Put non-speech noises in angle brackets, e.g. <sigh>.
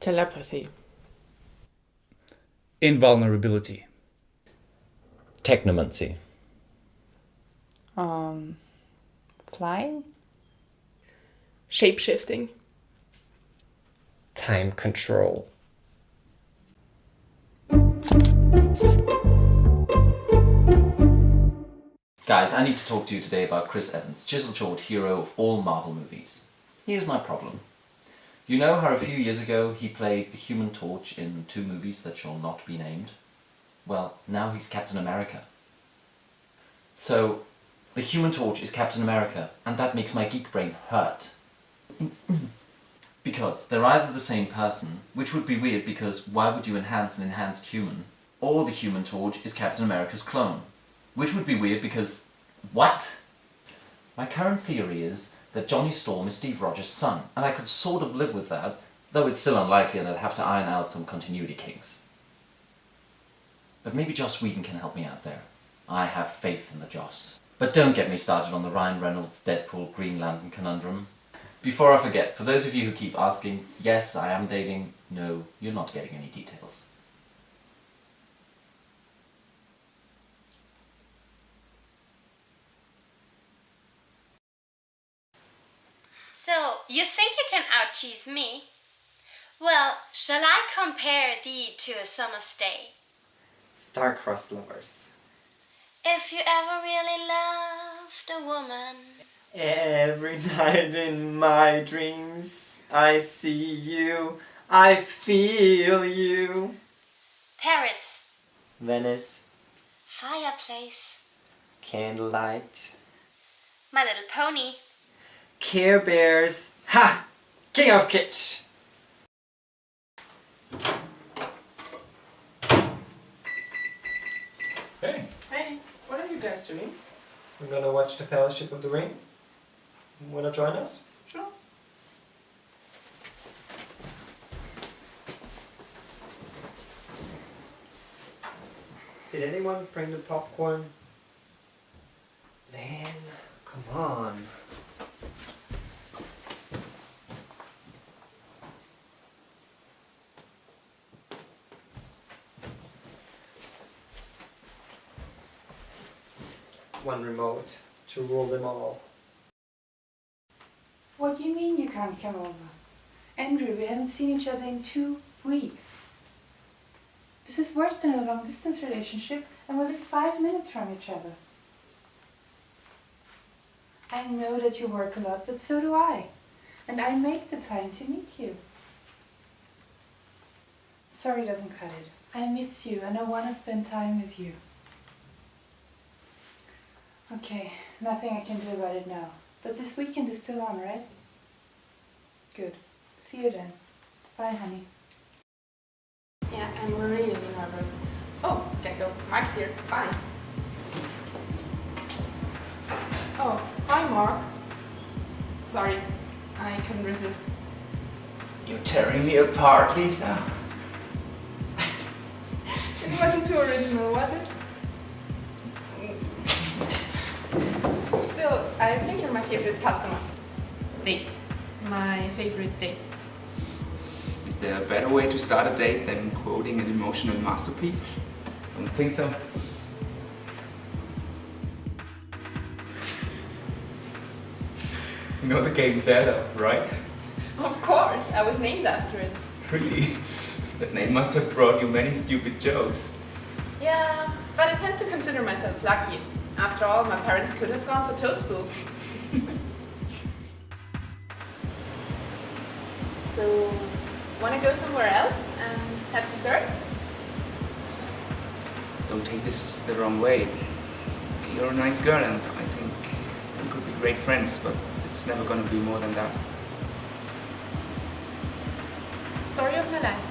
Telepathy. Invulnerability. Technomancy. Um, flying? Shapeshifting. Time control. Guys, I need to talk to you today about Chris Evans, chisel-jawed hero of all Marvel movies. Here's my problem. You know how a few years ago he played the Human Torch in two movies that shall not be named? Well, now he's Captain America. So, the Human Torch is Captain America, and that makes my geek brain hurt. because they're either the same person, which would be weird because why would you enhance an enhanced human? Or the Human Torch is Captain America's clone, which would be weird because... what? My current theory is that Johnny Storm is Steve Rogers' son, and I could sort of live with that, though it's still unlikely and I'd have to iron out some continuity kinks. But maybe Joss Whedon can help me out there. I have faith in the Joss. But don't get me started on the Ryan Reynolds, Deadpool, Green Lantern conundrum. Before I forget, for those of you who keep asking, yes, I am dating, no, you're not getting any details. So, you think you can out-cheese me? Well, shall I compare thee to a summer's day? Star-crossed lovers. If you ever really loved a woman Every <laughs> night in my dreams I see you, I feel you. Paris, Venice, fireplace, candlelight, My Little Pony, Care Bears, ha! King of Kitsch! Hey. Hey, what are you guys doing? We're gonna watch the Fellowship of the Ring. Wanna join us? Sure. Did anyone bring the popcorn? Man, come on. One remote to rule them all. What do you mean you can't come over? Andrew, we haven't seen each other in two weeks. This is worse than a long distance relationship and we live five minutes from each other. I know that you work a lot, but so do I. And I make the time to meet you. Sorry doesn't cut it. I miss you and I want to spend time with you. Okay, nothing I can do about it now. But this weekend is still on, right? Good. See you then. Bye, honey. Yeah, I'm really nervous. Oh, can go. Mark's here. Bye. Oh, hi Mark. Sorry, I couldn't resist. You're tearing me apart, Lisa. <laughs> It wasn't too original, was it? Favorite customer. Date. My favorite date. Is there a better way to start a date than quoting an emotional masterpiece? I don't think so. You know the game Zelda, right? Of course, I was named after it. Really? That name must have brought you many stupid jokes. Yeah, but I tend to consider myself lucky. After all, my parents could have gone for Toadstool. So, wanna go somewhere else and have dessert? Don't take this the wrong way. You're a nice girl and I think we could be great friends, but it's never gonna be more than that. Story of my life.